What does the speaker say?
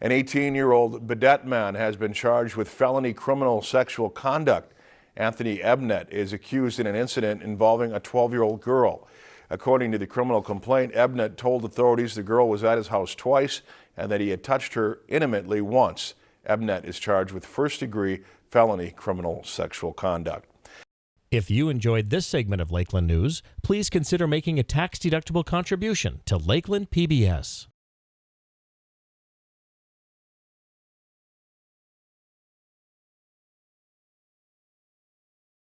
An 18-year-old Bedet man has been charged with felony criminal sexual conduct. Anthony Ebnet is accused in an incident involving a 12-year-old girl. According to the criminal complaint, Ebnet told authorities the girl was at his house twice and that he had touched her intimately once. Ebnet is charged with first-degree felony criminal sexual conduct. If you enjoyed this segment of Lakeland News, please consider making a tax-deductible contribution to Lakeland PBS.